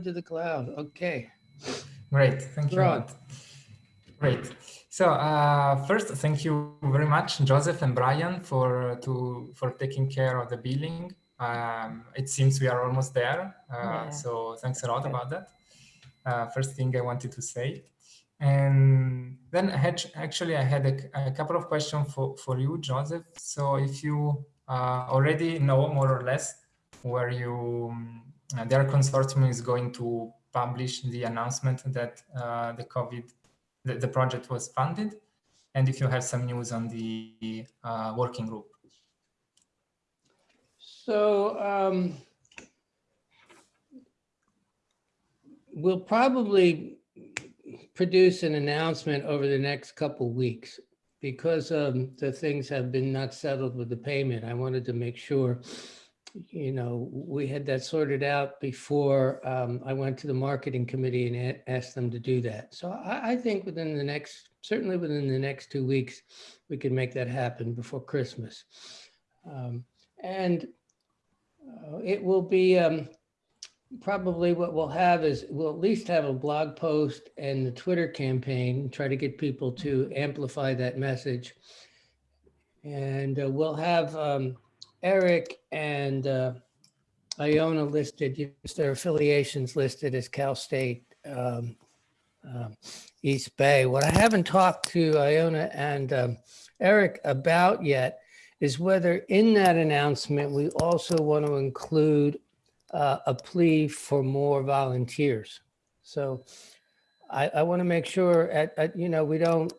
to the cloud. Okay. Great. Thank you. Great. So uh, first, thank you very much, Joseph and Brian, for to for taking care of the billing. Um, it seems we are almost there. Uh, Yeah. So thanks a lot about that. Uh, first thing I wanted to say. And then I had, actually I had a, a couple of questions for, for you, Joseph. So if you uh, already know more or less where you, um, their consortium is going to publish the announcement that uh, the COVID, the, the project was funded, and if you have some news on the uh, working group. So um, we'll probably produce an announcement over the next couple weeks because um, the things have been not settled with the payment. I wanted to make sure, you know, we had that sorted out before um, I went to the marketing committee and asked them to do that. So I, I think within the next, certainly within the next two weeks, we can make that happen before Christmas. Um, and uh, it will be, um, probably what we'll have is, we'll at least have a blog post and the Twitter campaign, try to get people to amplify that message. And uh, we'll have um, Eric and uh, Iona listed, their affiliations listed as Cal State um, um, East Bay. What I haven't talked to Iona and um, Eric about yet is whether in that announcement, we also want to include uh, a plea for more volunteers. So I, I want to make sure at, at, you know, we don't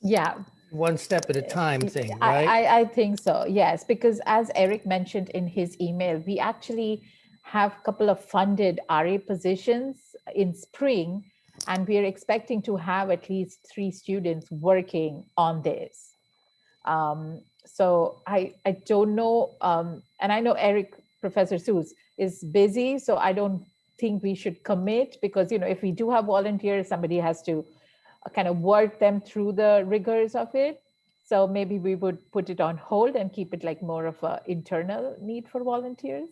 Yeah, one step at a time thing, I, right? I, I think so, yes, because as Eric mentioned in his email, we actually have a couple of funded RA positions in spring, and we are expecting to have at least three students working on this. Um, so I, I don't know, um, and I know Eric, Professor Suess, is busy, so I don't think we should commit because, you know, if we do have volunteers, somebody has to kind of work them through the rigors of it. So maybe we would put it on hold and keep it like more of a internal need for volunteers.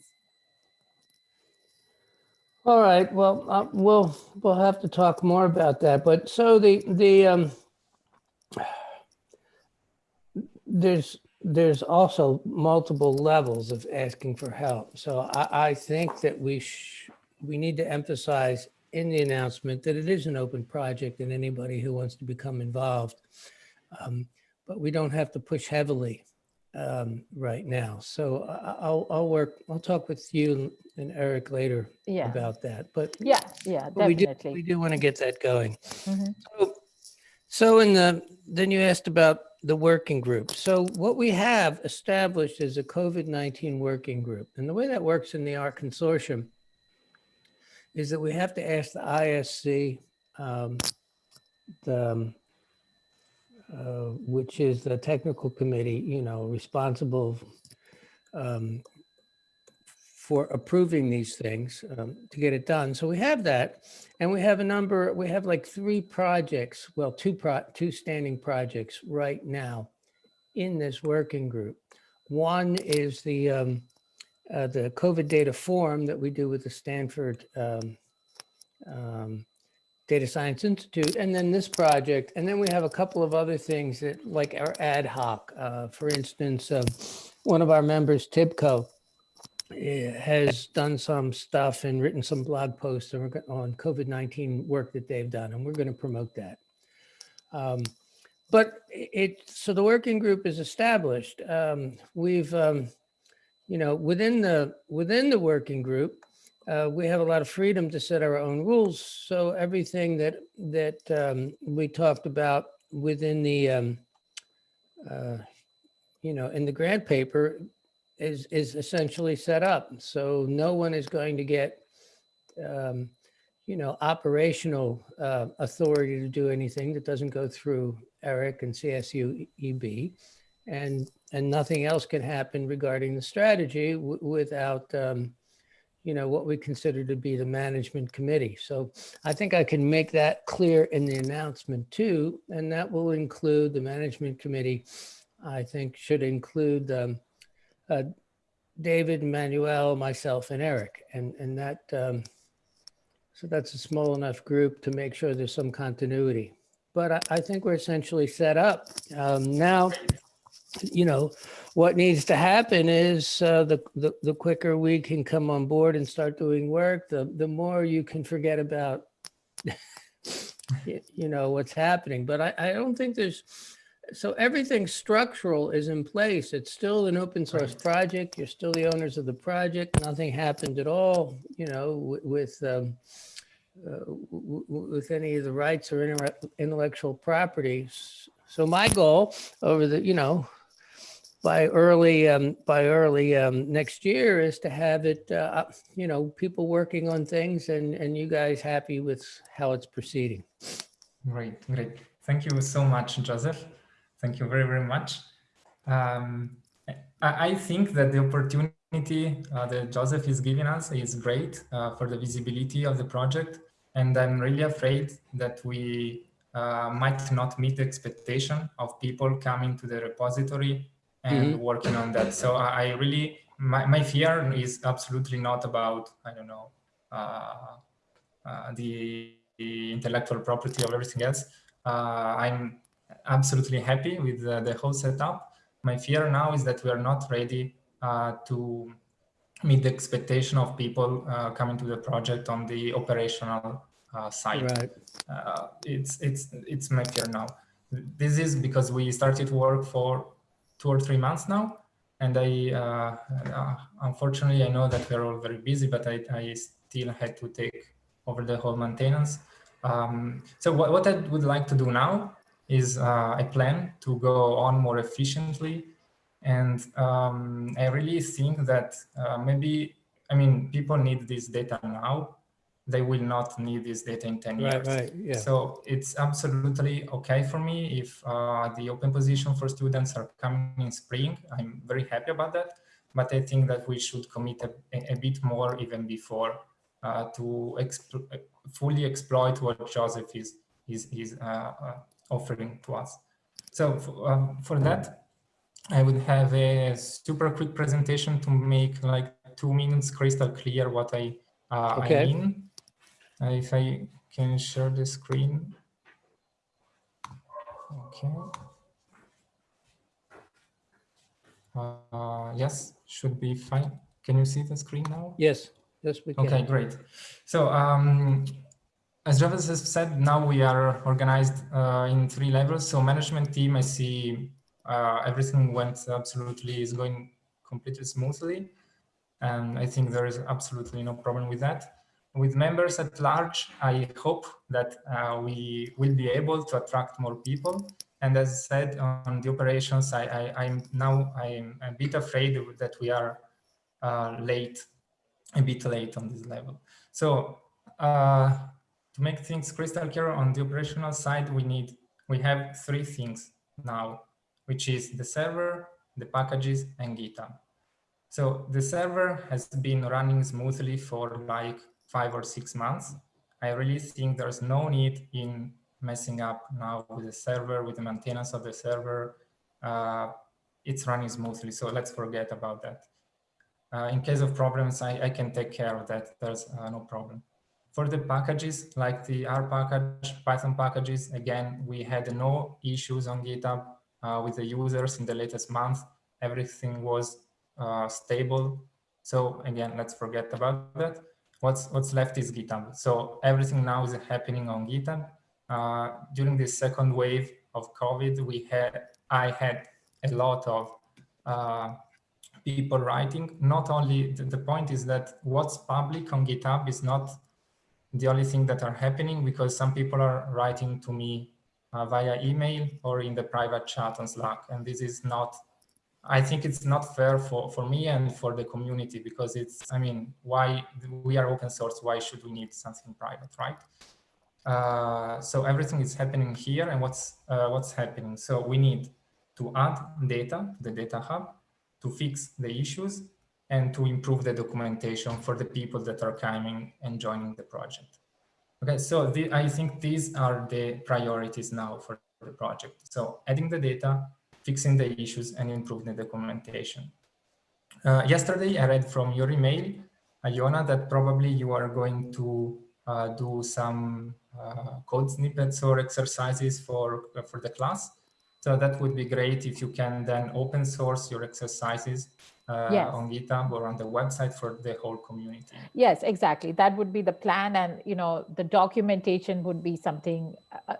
All right, well, uh, we'll, we'll have to talk more about that, but so the, the, um, there's, there's also multiple levels of asking for help. So I, I think that we we need to emphasize in the announcement that it is an open project and anybody who wants to become involved. Um, But we don't have to push heavily um, right now. So I'll, I'll work, I'll talk with you and Eric later Yeah, about that, but yeah, yeah, but we do, we do want to get that going. Mhm. So- So in the, then you asked about the working group. So what we have established is a COVID-19 working group. And the way that works in the R consortium is that we have to ask the ISC, um, the, um, uh, which is the technical committee, you know, responsible um, for approving these things um, to get it done. So we have that. And we have a number, we have like three projects, well, two pro, two standing projects right now in this working group. One is the, um, uh, the COVID data forum that we do with the Stanford um, um, Data Science Institute, and then this project. And then we have a couple of other things that like our ad hoc, uh, for instance, um, one of our members, Tibco, eh, has done some stuff and written some blog posts on COVID-19 work that they've done, and we're going to promote that. Um, But it, so the working group is established. Um, We've, um, you know, within the, within the working group, uh, we have a lot of freedom to set our own rules. So everything that, that um, we talked about within the, um, uh, you know, in the grant paper is, is essentially set up. So no one is going to get, um, you know, operational uh, authority to do anything that doesn't go through Eric and CSU EB. And, and nothing else can happen regarding the strategy without, um, you know, what we consider to be the management committee. So I think I can make that clear in the announcement too, and that will include the management committee. I think should include um, uh, David, Manuel, myself, and Eric, and and that um, So that's a small enough group to make sure there's some continuity. But I, I think we're essentially set up. Um, now, you know, what needs to happen is uh, the, the the quicker we can come on board and start doing work, the the more you can forget about, you know, what's happening. But I, I don't think there's so everything structural is in place. It's still an open source project. You're still the owners of the project. Nothing happened at all, you know, wi- with um, uh, with any of the rights or intellectual properties. So my goal over the, you know, by early um, by early um, next year is to have it, uh, you know, people working on things and and you guys happy with how it's proceeding. Great, great. Thank you so much, Joseph. Thank you very, very much. Um, I, I think that the opportunity uh, that Joseph is giving us is great uh, for the visibility of the project. And I'm really afraid that we uh, might not meet the expectation of people coming to the repository and working on that. So I, I really, my, my fear is absolutely not about, I don't know, uh, uh, the, the intellectual property of everything else. Uh, I'm absolutely happy with the, the whole setup. My fear now is that we are not ready uh, to meet the expectation of people uh, coming to the project on the operational uh, side. Right. Uh, it's it's it's my fear now. This is because we started work for two or three months now, and I uh, uh, unfortunately I know that we're all very busy, but I, I still had to take over the whole maintenance. Um, so what, what I would like to do now is uh, I plan to go on more efficiently. And um, I really think that uh, maybe, I mean, people need this data now. They will not need this data in 10 Right, years. right, yeah. So it's absolutely okay for me if uh, the open position for students are coming in spring. I'm very happy about that. But I think that we should commit a, a bit more even before uh, to expl- fully exploit what Joseph is, is, is uh, uh, offering to us. So for, um, for that, I would have a super quick presentation to make like two minutes crystal clear what I, uh, Okay. I mean. Uh, if I can share the screen. Okay. Uh, yes, should be fine. Can you see the screen now? Yes, yes, we can. Okay, great. So um, as Travis has said, now we are organized uh, in three levels. So management team, I see uh, everything went absolutely is going completely smoothly. And I think there is absolutely no problem with that. With members at large, I hope that uh, we will be able to attract more people. And as I said on the operations, I, I'm now I'm a bit afraid that we are uh, late a bit late on this level. So uh, to make things crystal clear on the operational side, we need, we have three things now, which is the server, the packages and GitHub. So the server has been running smoothly for like five or six months. I really think there's no need in messing up now with the server, with the maintenance of the server. Uh, it's running smoothly, so let's forget about that. Uh, in case of problems, I, I, can take care of that. There's uh, no problem. For the packages, like the R package, Python packages, again, we had no issues on GitHub uh, with the users in the latest month. Everything was uh, stable. So again, let's forget about that. What's, what's left is GitHub. So everything now is happening on GitHub. Uh, during the second wave of COVID, we had, I had a lot of uh, people writing. Not only the, the, point is that what's public on GitHub is not the only thing that are happening because some people are writing to me uh, via email or in the private chat on Slack. And this is not, I think it's not fair for, for me and for the community because it's, I mean, why we are open source, why should we need something private, right? Uh, so everything is happening here and what's, uh, what's happening. So we need to add data the data hub to fix the issues and to improve the documentation for the people that are coming and joining the project. Okay, so the, I think these are the priorities now for the project. So adding the data, fixing the issues, and improving the documentation. Uh, yesterday, I read from your email, Iona, that probably you are going to uh, do some uh, code snippets or exercises for, for the class. So that would be great if you can then open source your exercises uh, Yes. on GitHub or on the website for the whole community. Yes, exactly. That would be the plan, and you know, the documentation would be something. Uh,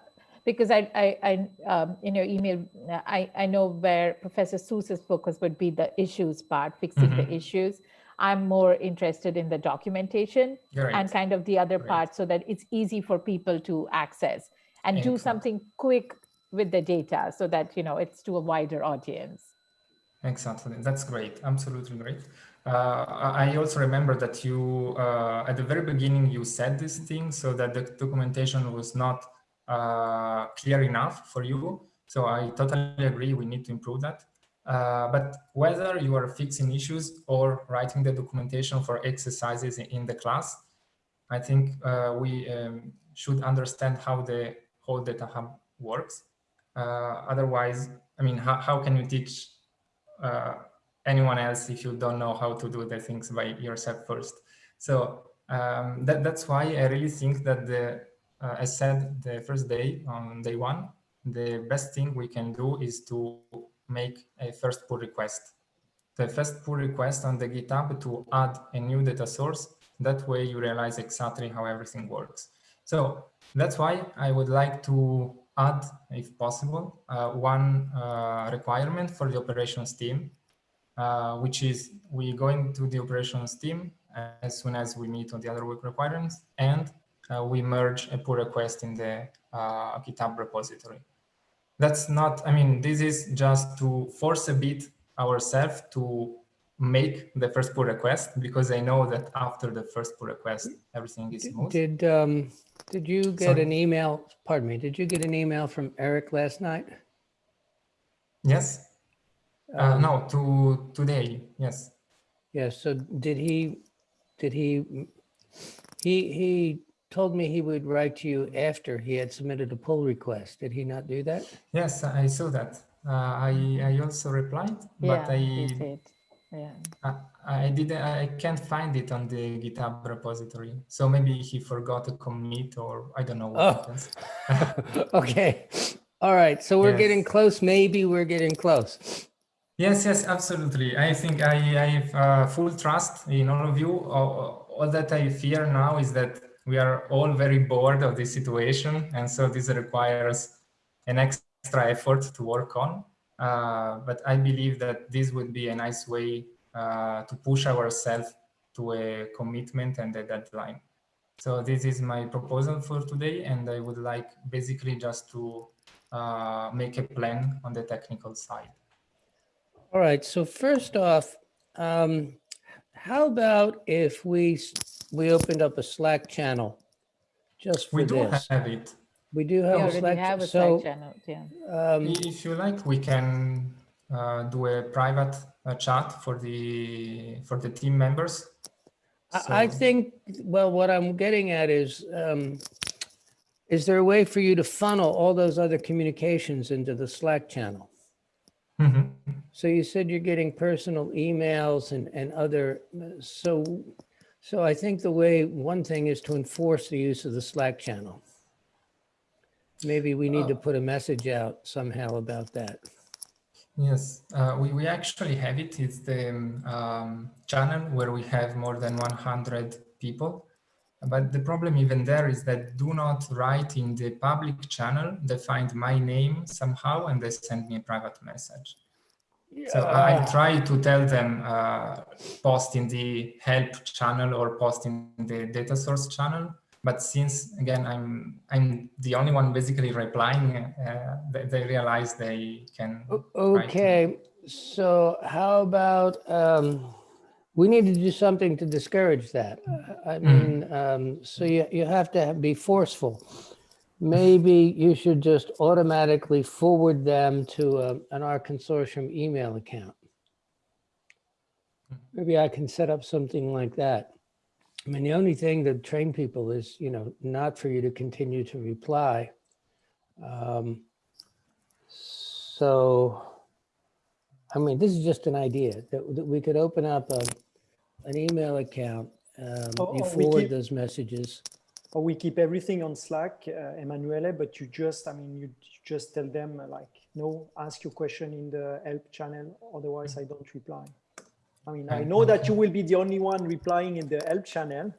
because I, I, I um, in your email, I, I know where Professor Suess's focus would be the issues part, fixing the issues. I'm more interested in the documentation Great. and kind of the other Great. part, so that it's easy for people to access and do something quick with the data, so that you know it's to a wider audience. Exactly. That's great. Absolutely great. Uh, I I also remember that you, uh, at the very beginning, you said this thing so that the documentation was not uh, clear enough for you. So I totally agree. We need to improve that. Uh, but whether you are fixing issues or writing the documentation for exercises in- the class, I think uh, we um, should understand how the whole data hub works. Uh, otherwise, I mean, how, how can you teach uh, anyone else if you don't know how to do the things by yourself first. So um, that, that's why I really think that the, uh, as said the first day on day one, the best thing we can do is to make a first pull request. The first pull request on the GitHub to add a new data source. That way you realize exactly how everything works. So that's why I would like to add, if possible, uh, one uh, requirement for the operations team, uh, which is we go into the operations team as soon as we meet on the other work requirements, and we merge a pull request in the uh, GitHub repository. That's not, I mean, this is just to force a bit ourselves to make the first pull request because I know that after the first pull request, everything is smooth. Did, um, did you get Sorry? an email, pardon me, did you get an email from Eric last night? Yes? Uh, no, to today. Yes. Yes, so did he, did he, he, he told me he would write to you after he had submitted a pull request. Did he not do that? Yes, I saw that. Uh, I I also replied, but yeah, he I, did. Yeah. I I didn't I can't find it on the GitHub repository. So maybe he forgot to commit or I don't know what Oh. happens. Okay, all right, so we're getting close, maybe we're getting close. Yes, yes, absolutely. I think I, I have uh, full trust in all of you. All, all that I fear now is that we are all very bored of this situation. And so this requires an extra effort to work on. Uh, but I believe that this would be a nice way uh, to push ourselves to a commitment and a deadline. So this is my proposal for today. And I would like basically just to uh, make a plan on the technical side. All right, so first off, um, how about if we, we opened up a Slack channel just for We do this? have it. We do We have a Slack, have a ch- so, Slack channel. Yeah. um, If you like, we can uh, do a private uh, chat for the for the team members. I, I think, well, what I'm getting at is, um, is there a way for you to funnel all those other communications into the Slack channel? Mhm. So you said you're getting personal emails and, and other, so, so I think the way, one thing is to enforce the use of the Slack channel. Maybe we need to Uh, put a message out somehow about that. Yes, uh, we, we actually have it. It's the um, channel where we have more than 100 people. But the problem even there is that do not write in the public channel. They find my name somehow and they send me a private message. So I try to tell them uh, post in the help channel or post in the data source channel. But since again I'm I'm the only one basically replying, uh, they, they realize they can. O- write to me. Okay, so how about, um, we need to do something to discourage that. Uh, I mean, um, so you, you have to be forceful. Maybe you should just automatically forward them to a- an R consortium email account. Maybe I can set up something like that. I mean, the only thing to train people is, you know, not for you to continue to reply. Um, So, I mean, this is just an idea that, that we could open up a, an email account. Um, Oh, you oh, forward those messages. Or we keep everything on Slack, uh, Emanuele, but you just, I mean, you, you just tell them like, no, ask your question in the help channel, otherwise I don't reply. I mean, I know that you will be the only one replying in the help channel,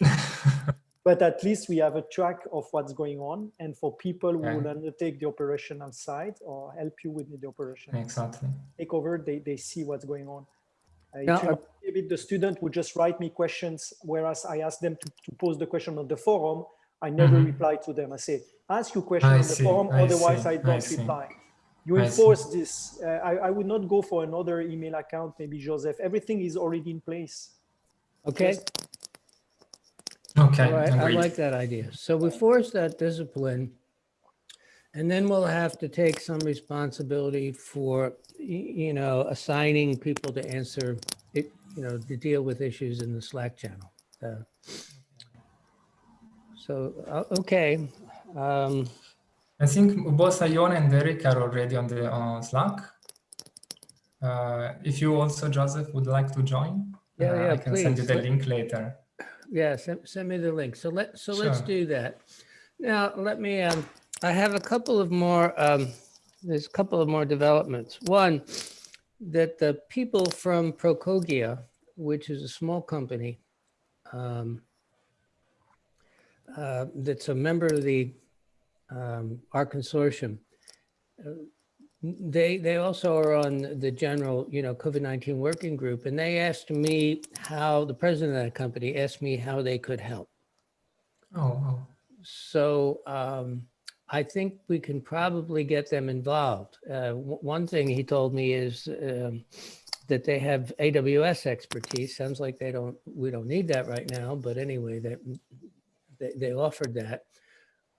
but at least we have a track of what's going on. And for people who Okay. will undertake the operational side or help you with the operation Exactly. take over, they, they see what's going on. Uh, are- reminds me the student would just write me questions, whereas I ask them to, to pose the question on the forum. I never Mhm. reply to them. I say, ask your question I on the see, forum, I otherwise see, I I don't see. reply. You I enforce this. Uh, I, I would not go for another email account, maybe Joseph. Everything is already in place. Okay, Just- Okay, all right, I like that idea. So we force that discipline. And then we'll have to take some responsibility for, you know, assigning people to answer it, you know, to deal with issues in the Slack channel. Uh, So, uh, okay. Um, I think both Iona and Eric are already on the on Slack. Uh, if you also, Joseph, would like to join, Yeah, uh, yeah, I can send you the link later. Yeah, send, send me the link. So let, so let's do that. Now, let me, um, I have a couple of more, um, there's a couple of more developments. One, that the people from Procogia, which is a small company, um, uh, that's a member of the, um, R consortium. uh, They, they also are on the general, you know, COVID-19 working group, and they asked me how, the president of that company asked me how they could help. Oh, oh. So um, I think we can probably get them involved. Uh, One thing he told me is um, that they have AWS expertise. Sounds like they don't, we don't need that right now, but anyway, that, they, they offered that.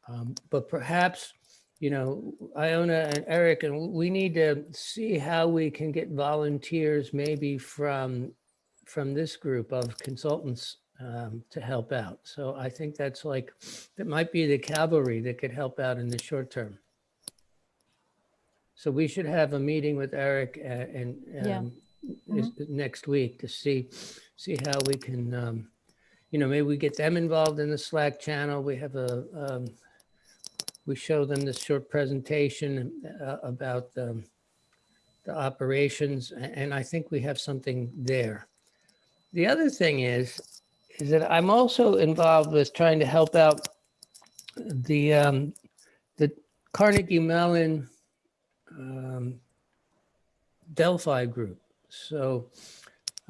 Um, But perhaps, you know, Iona and Eric, and we need to see how we can get volunteers maybe from, from this group of consultants um, to help out. So I think that's like, that might be the cavalry that could help out in the short term. So we should have a meeting with Eric and, Yeah. um, is- next week to see, see how we can, um, you know, maybe we get them involved in the Slack channel. We have a, um, we show them this short presentation uh, about um, the operations, and I think we have something there. The other thing is, is that I'm also involved with trying to help out the, um, the Carnegie Mellon um, Delphi group. So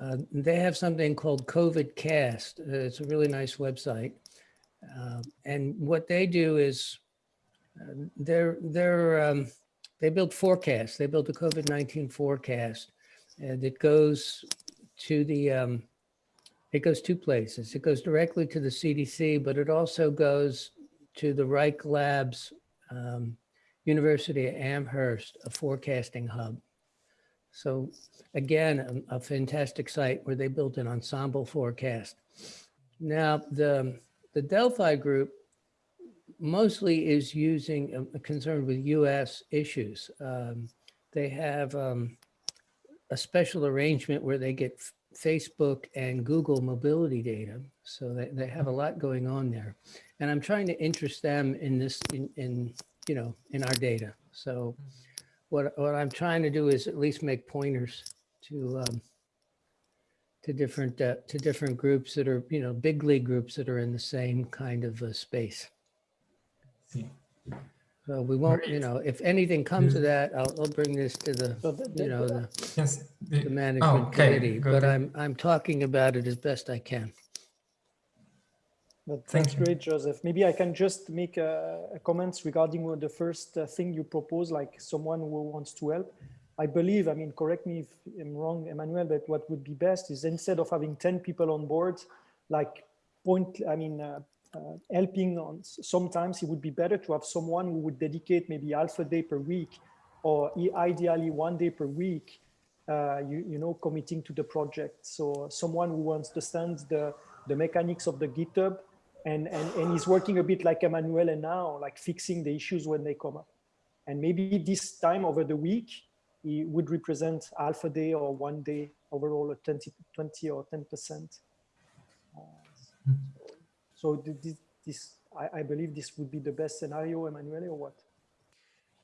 uh, they have something called COVID Cast. Uh, It's a really nice website. Um, And what they do is uh, they're, they're, um, they build forecasts. They built a COVID-19 forecast and it goes to the, um, it goes two places. It goes directly to the CDC, but it also goes to the Reich Labs, um, University of Amherst, a forecasting hub. So again, a, a fantastic site where they built an ensemble forecast. Now, the, the Delphi group mostly is using, uh, concerned with US issues. Um, They have um, a special arrangement where they get Facebook and Google mobility data. So they, they have a lot going on there. And I'm trying to interest them in this, in, in, you know, in our data. So what, what I'm trying to do is at least make pointers to, um, to different, uh, to different groups that are, you know, big league groups that are in the same kind of uh, space. See. So we won't, you know, if anything comes of Mhm. that, I'll, I'll bring this to the, you know, the, Yes. the- the management okay, committee, good. but I'm, I'm talking about it as best I can. But that's great, Joseph. Maybe I can just make a, a comments regarding the first uh, thing you propose, like someone who wants to help. I believe, I mean, correct me if I'm wrong, Emmanuel, but what would be best is instead of having 10 people on board, like point, I mean, uh, uh, helping on, sometimes it would be better to have someone who would dedicate maybe half a day per week or ideally one day per week, uh, you, you know, committing to the project. So someone who understands the, the mechanics of the GitHub and, and, and is working a bit like Emmanuel and now, like fixing the issues when they come up. And maybe this time over the week, he would represent half a day or one day overall, a 20, 20 or 10%. Uh, so th- this, this, I, I believe this would be the best scenario, Emanuele, or what?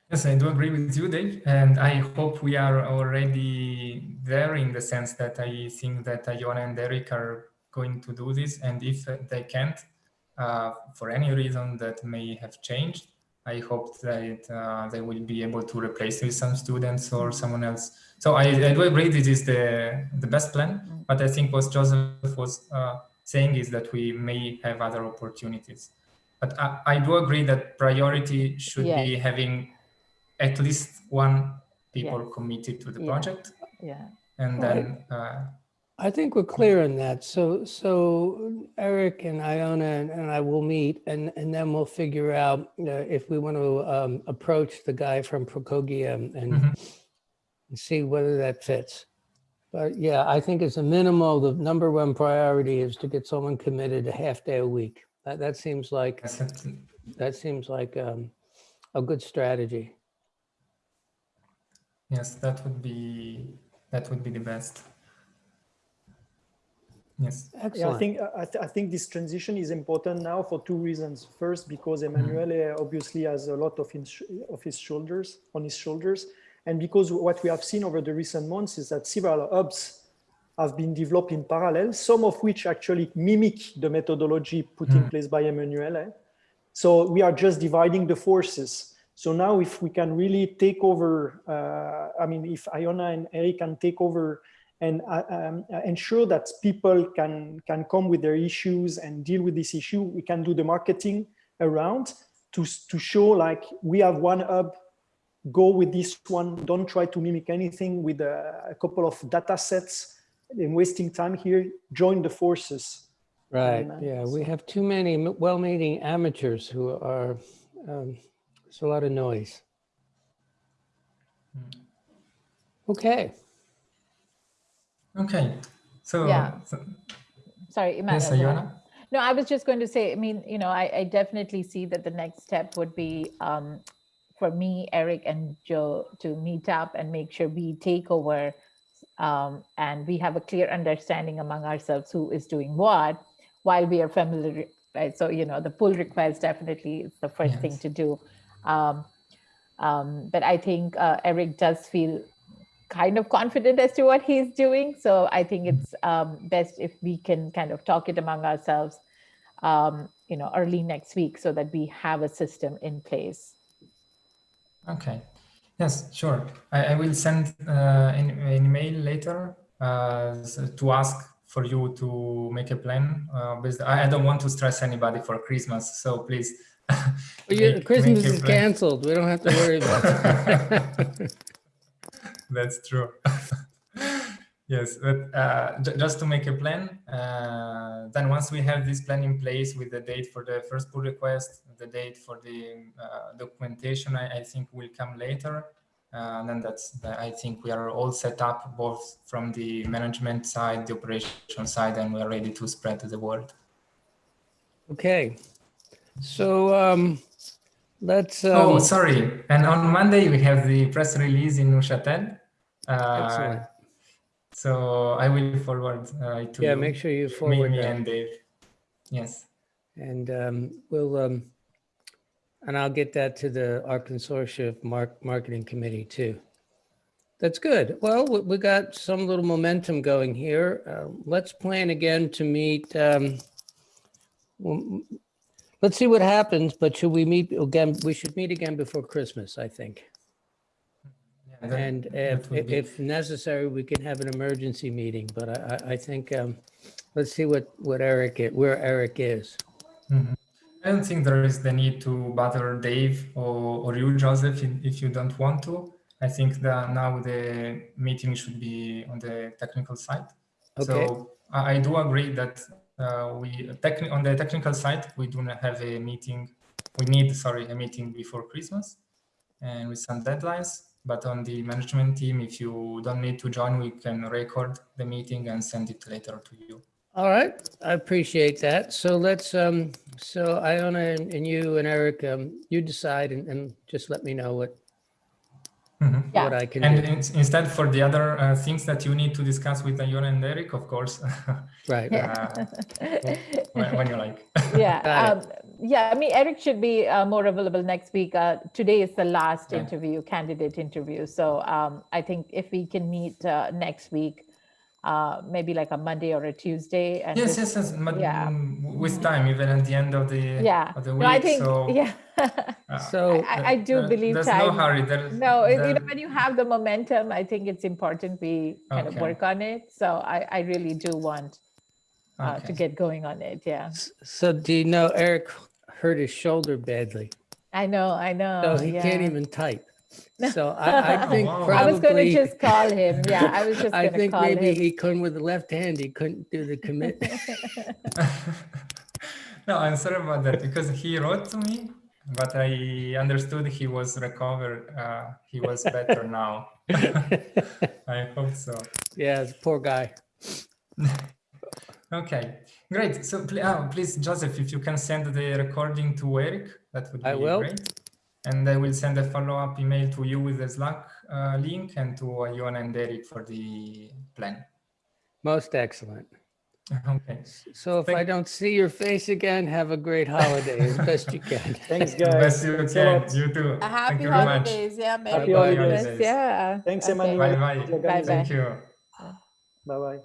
Yes, I do agree with you, Dave, and I hope we are already there in the sense that I think that Iona and Eric are going to do this, and if they can't, uh, for any reason that may have changed, I hope that uh, they will be able to replace with some students or someone else. So I, I do agree this is the, the best plan, but I think what Joseph was uh, saying is that we may have other opportunities. But I, I do agree that priority should Yeah. be having at least one people committed to the Yeah. project Yeah. and then uh, I think we're clear on that. So, so Eric and Iona and, and I will meet and, and then we'll figure out uh, if we want to um, approach the guy from Procogia and, and Mhm. see whether that fits. But yeah, I think as a minimal, the number one priority is to get someone committed a half day a week. That, that seems like, that- that seems like um, a good strategy. yes, that would be that would be the best. Yes. Yeah, I think I, th- I think this transition is important now for two reasons. First, because Emanuele mm-hmm. uh, obviously has a lot of his, of his shoulders on his shoulders, and because what we have seen over the recent months is that several hubs have been developed in parallel, some of which actually mimic the methodology put in mm. place by Emanuele. Eh? So we are just dividing the forces. So now if we can really take over, uh, I mean, if Iona and Eric can take over and uh, um, uh, ensure that people can, can come with their issues and deal with this issue, we can do the marketing around to, to show like we have one hub, go with this one, don't try to mimic anything with a, a couple of data sets and wasting time here, join the forces. Right, And, uh, yeah, we have too many well-meaning amateurs who are, um, it's a lot of noise. Okay, Okay. So, Yeah. so- Sorry, Emma- yes. Ayana. No, I was just going to say, I mean, you know, I, I definitely see that the next step would be um, for me, Eric and Joe to meet up and make sure we take over um, and we have a clear understanding among ourselves who is doing what while we are familiar, right? So, you know, the pull request definitely is the first thing to do. Um, um, but I think uh, Eric does feel kind of confident as to what he's doing. So I think it's um, best if we can kind of talk it among ourselves, um, you know, early next week so that we have a system in place. Okay. Yes, sure. I, I will send uh, an, an email later uh, to ask for you to make a plan. Uh, I, I don't want to stress anybody for Christmas, so please. Well, make- Christmas make is plan. canceled, we don't have to worry about it. That's true. yes, but uh, ju- just to make a plan, uh, then once we have this plan in place with the date for the first pull request, the date for the uh, documentation, I, I think will come later. Uh, and then that's, I think we are all set up both from the management side, the operation side, and we are ready to spread to the world. Okay, so um, let's. oh, um, sorry. And on Monday, we have the press release in Neuchâtel. Uh, Excellent. So I will forward uh, to Yeah, make sure you Me, forward me that. and Dave. Yes. And um, we'll, um, and I'll get that to the, our consortia mark, marketing committee too. That's good. Well, we, got some little momentum going here. Uh, Let's plan again to meet. um, Let's see what happens, but should we meet again? We should meet again before Christmas, I think. Yeah, that- And if, if necessary, we can have an emergency meeting, but I, I, I think, um, let's see what, what Eric, where Eric is. Mhm. I don't think there is the need to bother Dave or, or you, Joseph, if, you don't want to. I think that now the meeting should be on the technical side. Okay. So I, I do agree that we on the technical side we do not have a meeting. We need sorry a meeting before Christmas, and with some deadlines. But on the management team, if you don't need to join, we can record the meeting and send it later to you. All right, I appreciate that. So let's, um, so Iona and and you and Eric, um, you decide and, and just let me know what, Mhm. Yeah. what I can And do. in- instead, for the other uh, things that you need to discuss with Iona and Eric, of course, Right. uh, when, when you like. Yeah, um, yeah. I mean, Eric should be uh, more available next week. Uh, today is the last Yeah. interview, candidate interview. So um, I think if we can meet uh, next week, uh, maybe like a Monday or a Tuesday. And Yes, just- yes, yes. But yeah. mm, with time, even at the end of the Yeah. of the week. No, I think so, yeah. Uh, So I, I do there- believe there's time. no hurry. There, No, it- you know, when you have the momentum, I think it's important we kind of work on it. So I, I really do want uh, to get going on it. Yeah, So do you know Eric hurt his shoulder badly? I know, I know. So he can't even type. So I, I think wow. probably. I was going to just call him. Yeah, I was just I going to think call maybe him. he couldn't with the left hand. He couldn't do the commit. no, I'm sorry about that because he wrote to me, but I understood he was recovered. Uh, he was better now. I hope so. yeah, poor guy. Okay, great. So uh, please, Joseph, if you can send the recording to Eric, that would be I will. great. And I will send a follow-up email to you with the Slack uh, link and to Iona and Eric for the plan. Most excellent. Okay. So if I don't see your face again, have a great holiday as best you can. Thanks, Best guys. you Thanks a can. lot. You too. A Thank happy you very much. holidays. Yeah, Merry Happy Christmas. holidays. Yeah. Thanks, Okay. Emmanuel. Bye bye. the organization. Thank you. Bye bye.